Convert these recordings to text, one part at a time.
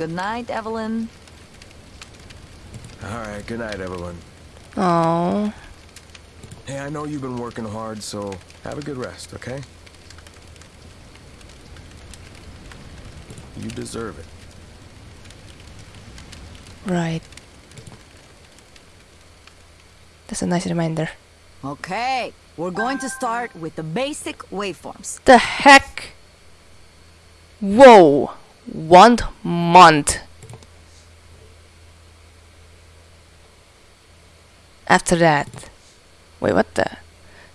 Good night, Evelyn. All right, good night, everyone. Oh. Hey, I know you've been working hard, so have a good rest, okay? You deserve it. Right. That's a nice reminder. Okay, we're going to start with the basic waveforms. The heck? Whoa! One month. After that. Wait, what the?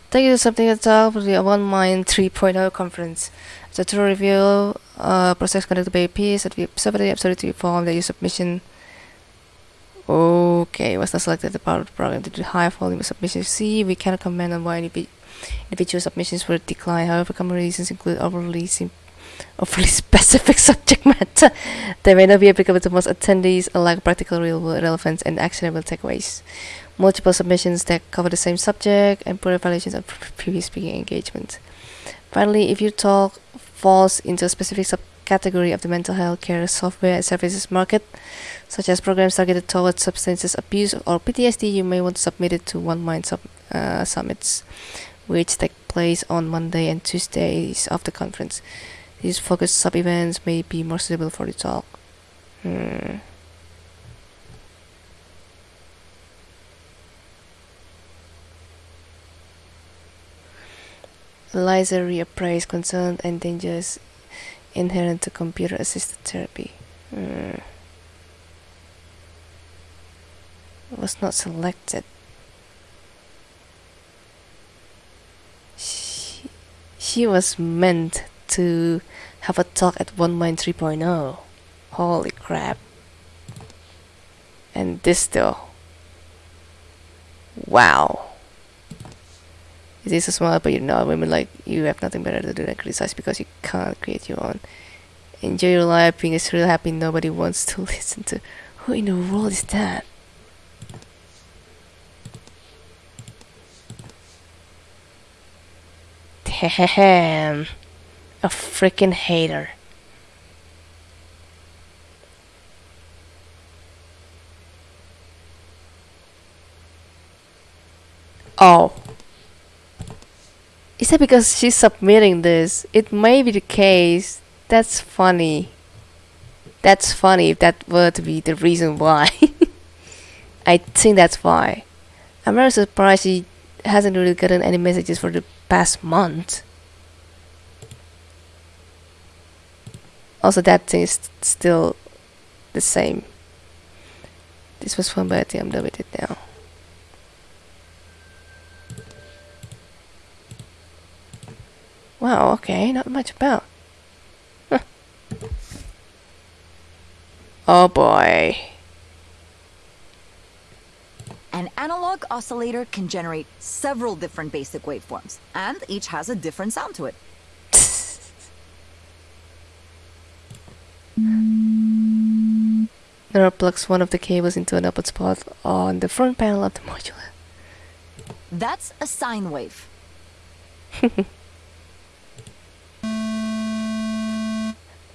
Thank you to something at top for the One Mind 3.0 conference. A tour review, uh, process conducted by peers at the separately absolutely form that your submission. Okay, was not selected the part of the program to do high volume of submissions. See, we cannot comment on why individual submissions were declined. However, common reasons include overly sim overly specific subject matter that may not be applicable to most attendees, or lack practical real world relevance and actionable takeaways multiple submissions that cover the same subject, and poor evaluations of previous speaking engagement. Finally, if your talk falls into a specific subcategory of the mental health care software and services market, such as programs targeted towards substances abuse or PTSD, you may want to submit it to One Mind sub, uh, summits, which take place on Monday and Tuesdays of the conference. These focused sub-events may be more suitable for the talk. Hmm. Eliza reappraised concerns and dangers inherent to computer assisted therapy. Hmm. Was not selected. She, she was meant to have a talk at One Mind 3.0. Holy crap. And this still. Wow. It is a small, but you know, women like you have nothing better to do than criticize because you can't create your own. Enjoy your life being a real happy nobody wants to listen to. Who in the world is that? Damn. A freaking hater. Oh. Is that because she's submitting this? It may be the case. That's funny. That's funny if that were to be the reason why. I think that's why. I'm very surprised she hasn't really gotten any messages for the past month. Also, that thing is still the same. This was fun, but I think I'm done with it now. Wow, okay, not much about. Huh. Oh boy. An analog oscillator can generate several different basic waveforms, and each has a different sound to it. Nora plugs one of the cables into an output spot on the front panel of the module. That's a sine wave.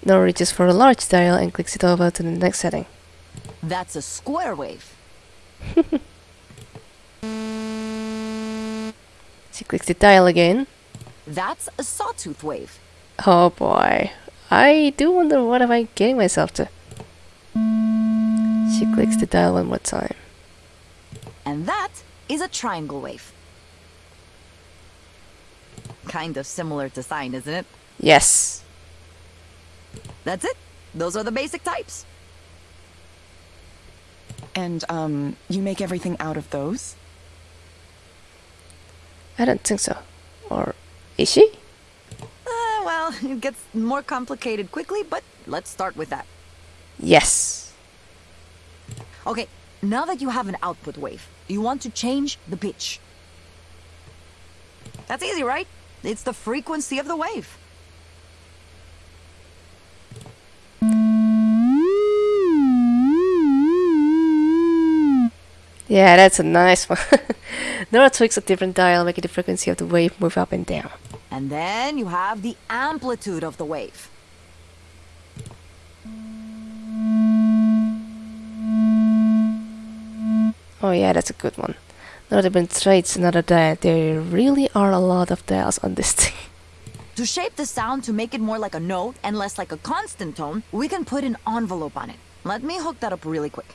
Nora reaches for a large dial and clicks it over to the next setting. That's a square wave. She clicks the dial again. That's a sawtooth wave. Oh boy. I do wonder what am I getting myself to. She clicks the dial one more time. And that is a triangle wave. Kind of similar to sine, isn't it? Yes. That's it. Those are the basic types. And, um, you make everything out of those? I don't think so. Or is she? Well, it gets more complicated quickly, but let's start with that. Yes. Okay, now that you have an output wave, you want to change the pitch. That's easy, right? It's the frequency of the wave. Yeah, that's a nice one. Nora tweaks a different dial, making the frequency of the wave move up and down. And then you have the amplitude of the wave. Oh yeah, that's a good one. Notable traits, another diet. There really are a lot of dials on this thing. To shape the sound to make it more like a note and less like a constant tone, we can put an envelope on it. Let me hook that up really quick.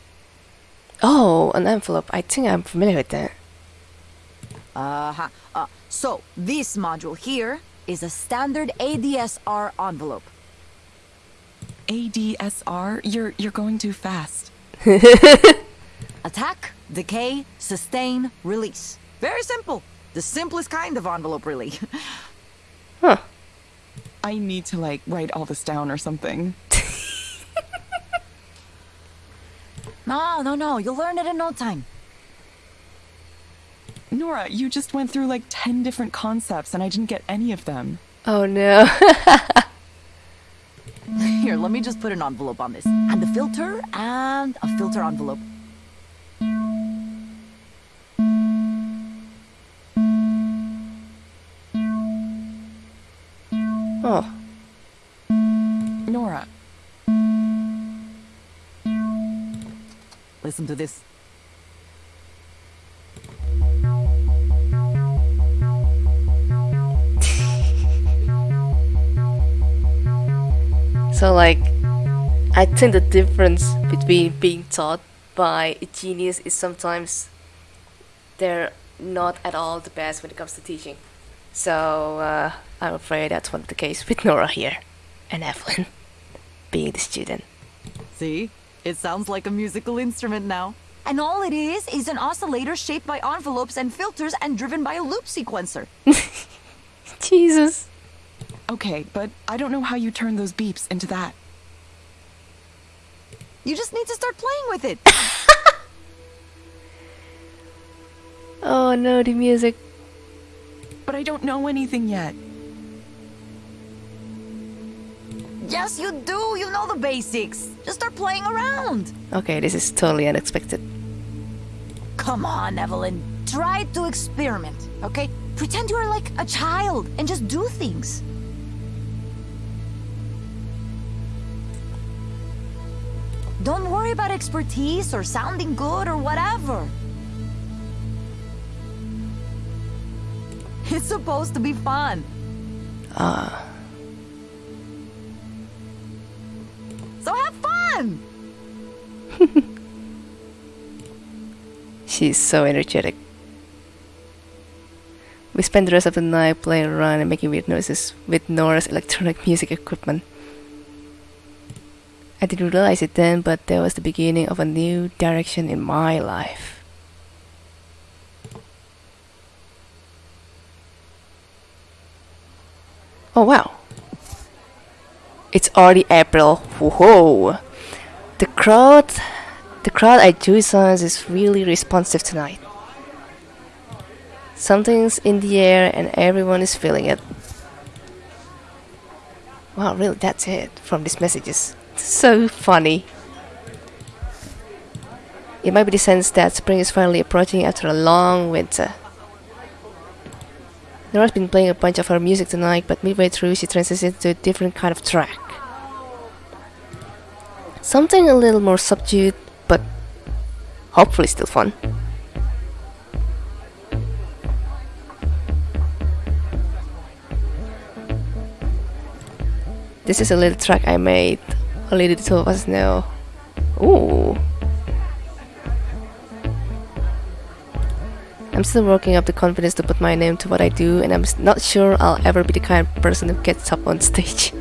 Oh, an envelope. I think I'm familiar with that. Uh-huh. Uh, so, this module here is a standard ADSR envelope. ADSR? You're you're going too fast. Attack, decay, sustain, release. Very simple. The simplest kind of envelope, really. Huh. I need to like write all this down or something. no, no, no. You'll learn it in no time. Nora, you just went through like 10 different concepts and I didn't get any of them. Oh no. Here, let me just put an envelope on this. And a filter, and a filter envelope. oh. Nora, Listen to this. So like I think the difference between being taught by a genius is sometimes they're not at all the best when it comes to teaching. So uh, I'm afraid that's one of the case with Nora here and Evelyn being the student. See? It sounds like a musical instrument now. And all it is is an oscillator shaped by envelopes and filters and driven by a loop sequencer. Jesus. Okay, but I don't know how you turn those beeps into that. You just need to start playing with it. Oh no, the music. But I don't know anything yet. yes, you do. You know the basics. Just start playing around. Okay, this is totally unexpected. Come on, Evelyn. Try to experiment, okay? Pretend you're like a child and just do things. Don't worry about expertise or sounding good or whatever. It's supposed to be fun. Ah. So have fun! She's so energetic. We spent the rest of the night playing around and making weird noises with Nora's electronic music equipment. I didn't realize it then, but that was the beginning of a new direction in my life. Oh wow! It's already April. Whoa! The crowd, the crowd at Science is really responsive tonight. Something's in the air and everyone is feeling it. Wow, really, that's it from these messages. So funny. It might be the sense that spring is finally approaching after a long winter. Nora's been playing a bunch of her music tonight, but midway through she transitions to a different kind of track. Something a little more subdued, but hopefully still fun. This is a little track I made. Only the two of us know. Ooh. I'm still working up the confidence to put my name to what I do, and I'm not sure I'll ever be the kind of person who gets up on stage.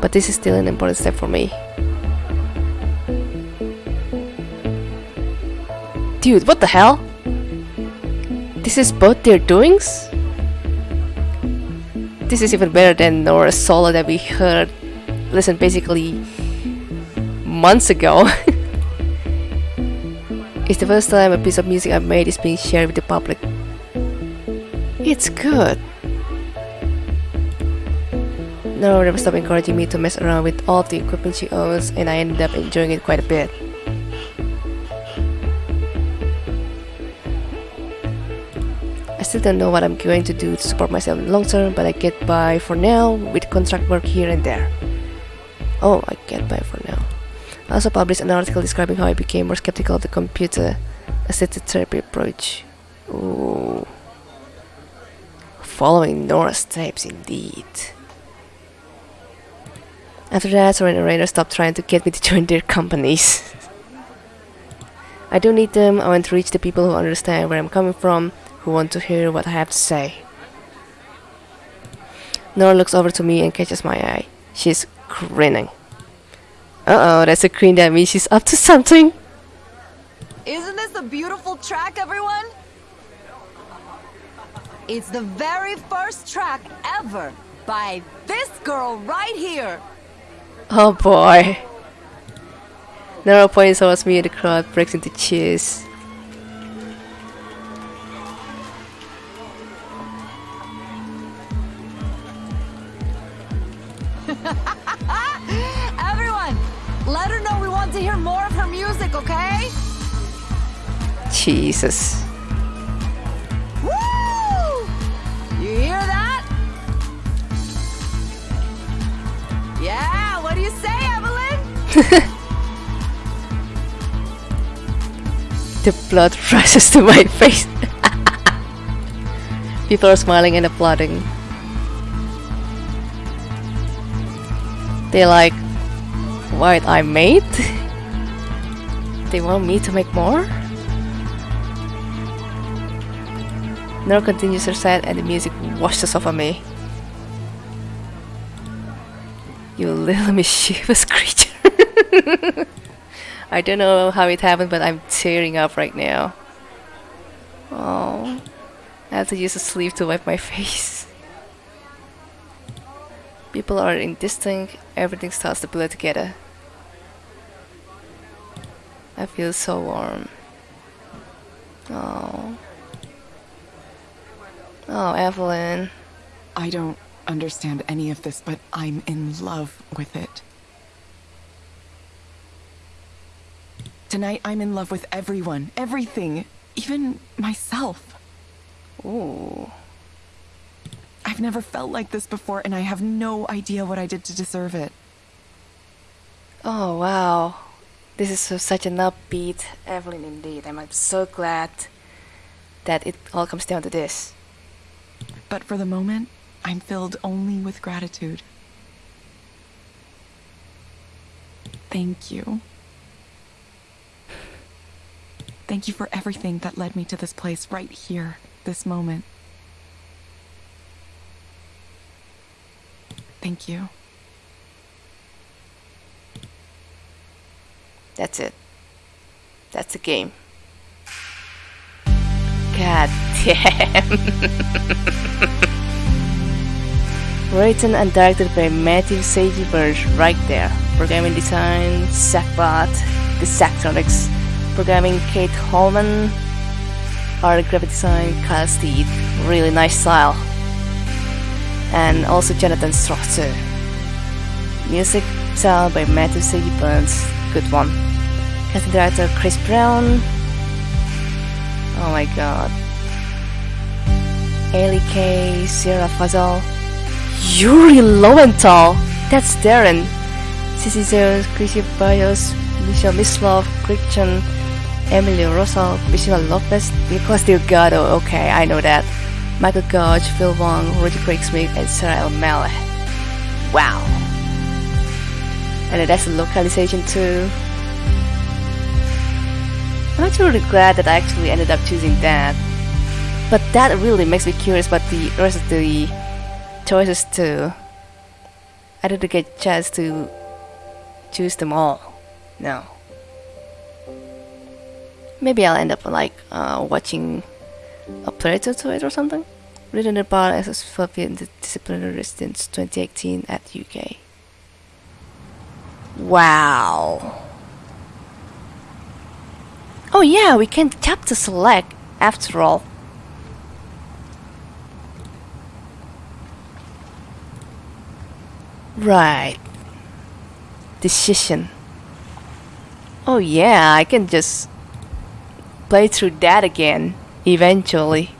But this is still an important step for me. Dude, what the hell? This is both their doings? This is even better than Nora's solo that we heard, listen, basically months ago. it's the first time a piece of music I've made is being shared with the public. It's good. Nora never stopped encouraging me to mess around with all the equipment she owns, and I ended up enjoying it quite a bit. Still don't know what I'm going to do to support myself in the long term, but I get by for now with contract work here and there. Oh, I get by for now. I also published an article describing how I became more skeptical of the computer assisted therapy approach. Ooh. Following Nora's steps, indeed. After that, Soren and Rainer stopped trying to get me to join their companies. I don't need them, I want to reach the people who understand where I'm coming from, who want to hear what I have to say. Nora looks over to me and catches my eye. She's grinning. Uh oh, that's a grin that means she's up to something. Isn't this a beautiful track, everyone? It's the very first track ever by this girl right here. Oh boy. Nora points towards me and the crowd breaks into cheers. Everyone, let her know we want to hear more of her music, okay? Jesus. Woo! You hear that? Yeah, what do you say, Evelyn? The blood rushes to my face. People are smiling and applauding. They're like, what I made? they want me to make more? Nora continues her set and the music washes over me. You little mischievous creature. I don't know how it happened, but I'm tearing up right now. Oh, I have to use a sleeve to wipe my face. People are indistinct, everything starts to blur together. I feel so warm. Oh. Oh, Evelyn. I don't understand any of this, but I'm in love with it. Tonight, I'm in love with everyone, everything, even myself. Ooh. I've never felt like this before, and I have no idea what I did to deserve it. Oh wow, this is such an upbeat Evelyn indeed. I'm so glad that it all comes down to this. But for the moment, I'm filled only with gratitude. Thank you. Thank you for everything that led me to this place right here, this moment. Thank you. That's it. That's the game. God damn. Written and directed by Matthew Seiji Burns right there. Programming design, Zach Barth, the Zachtronics. Programming Kate Holman. Art and graphic design, Kyle Steed. Really nice style. And also Jonathan Strotzer. Music by Matthew Seiji Burns. Good one. Casting director Chris Brown. Oh my god. Ailey K, Sarah Fazal, Yuri Lowenthal. That's Darren. Sissy Zeus, Chrissy Bios, Michelle Mislov, Christian, Emilio Rosal, Michelle Lopez, Nicolas Delgado. Okay, I know that. Michael Gouge, Phil Wong, Rudy Craig Smith, and Sarah O'Malley. Wow. And that's the localization too. I'm actually really glad that I actually ended up choosing that. But that really makes me curious about the rest of the choices too. I didn't get a chance to choose them all. No. Maybe I'll end up like uh, watching a playthrough to it or something. Written about as a Soviet disciplinary since 2018 at UK. Wow. Oh yeah, we can tap to select after all. Right. Decision. Oh yeah, I can just play through that again eventually.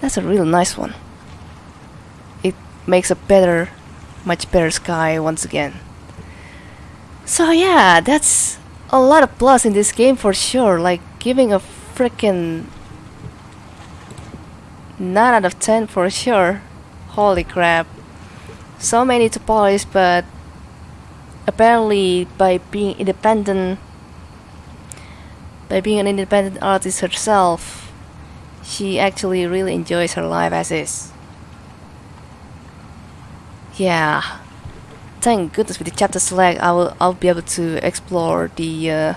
That's a real nice one. It makes a better, much better sky once again. So yeah, that's a lot of plus in this game for sure. Like giving a freaking 9 out of 10 for sure. Holy crap. So many to polish, but apparently by being independent, by being an independent artist herself, she actually really enjoys her life as is. Yeah. Thank goodness with the chapter select, I will I'll be able to explore the uh,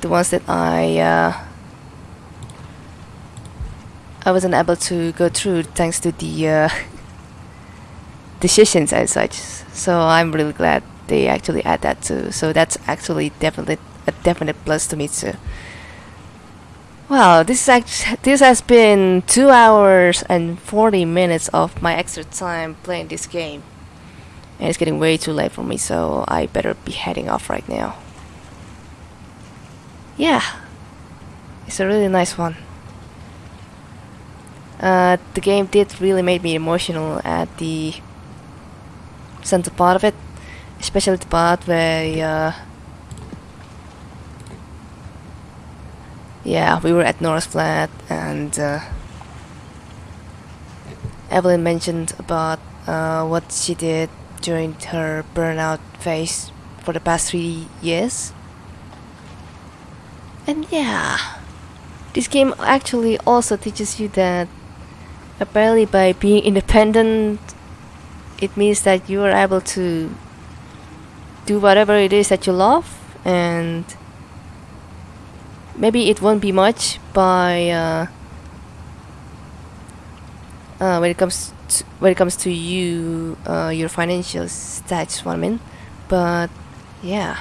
the ones that I uh, I wasn't able to go through thanks to the uh, decisions and such. So I'm really glad they actually add that too. So that's actually definitely a definite plus to me too. Wow, this is act- this has been two hours and forty minutes of my extra time playing this game, and it's getting way too late for me. So I better be heading off right now. Yeah, it's a really nice one. Uh, the game did really make me emotional at the center part of it, especially the part where uh, yeah, we were at North Flat and uh, Evelyn mentioned about uh, what she did during her burnout phase for the past three years. And yeah, this game actually also teaches you that apparently by being independent, it means that you are able to do whatever it is that you love and maybe it won't be much by uh, uh, when it comes to, when it comes to you uh, your financial stats what I mean. But yeah.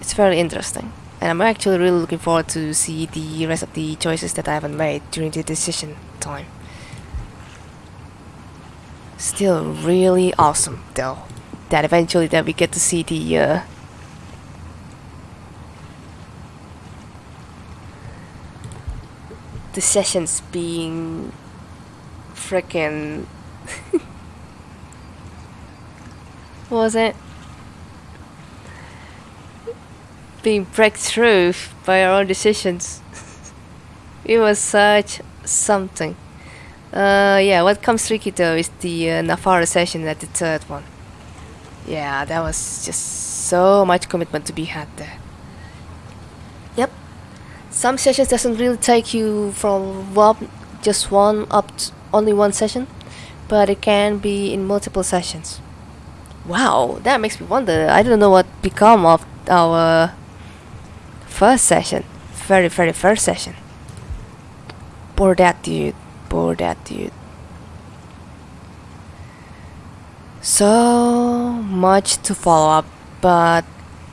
It's very interesting. And I'm actually really looking forward to see the rest of the choices that I haven't made during the decision time still really awesome though that eventually that we get to see the uh, the sessions being freaking was it? Being breakthrough by our own decisions. It was such something uh yeah what comes tricky though is the uh, Navara session at the third one. Yeah that was just so much commitment to be had there. Yep. Some sessions doesn't really take you from one just one up to only one session but it can be in multiple sessions. Wow that makes me wonder. I don't know what become of our first session. Very very first session. Poor that dude that dude so much to follow up but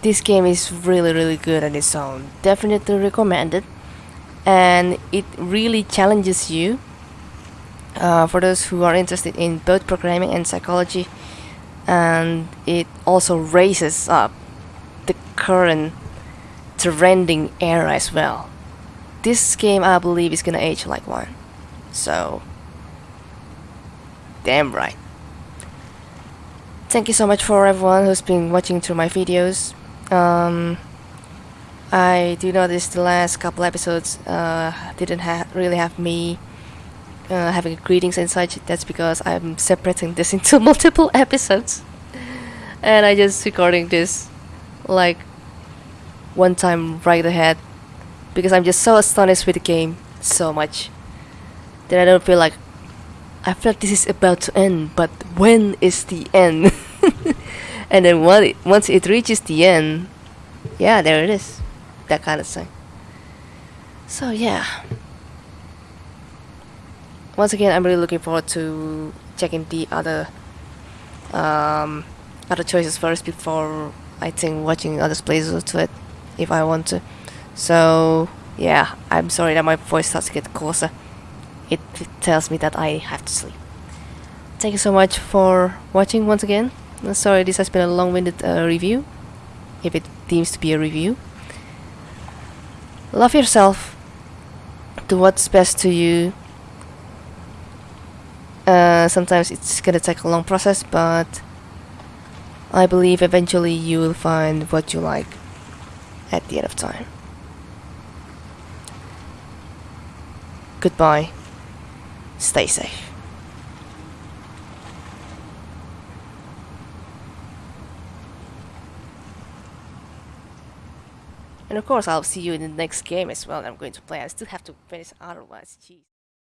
this game is really really good on its own. Definitely recommended and it really challenges you. Uh, for those who are interested in both programming and psychology and it also raises up the current trending era as well. This game i believe is gonna age like one so damn right. Thank you so much for everyone who's been watching through my videos. Um, I do notice the last couple episodes uh, didn't ha really have me uh, having greetings and such. That's because I'm separating this into multiple episodes, and I just recording this like one time right ahead because I'm just so astonished with the game so much that I don't feel like I feel like this is about to end. But when is the end? and then once it, once it reaches the end, yeah, there it is, that kind of thing. So yeah. Once again, I'm really looking forward to checking the other um, other choices first before I think watching other plays to it if I want to. So yeah, I'm sorry that my voice starts to get closer. It, tells me that I have to sleep. Thank you so much for watching once again. Sorry, this has been a long-winded uh, review, if it deems to be a review. Love yourself, do what's best to you. Uh, sometimes it's gonna take a long process, but I believe eventually you will find what you like at the end of time. Goodbye. Stay safe. And of course, I'll see you in the next game as well. I'm going to play. I still have to finish otherwise. Jeez.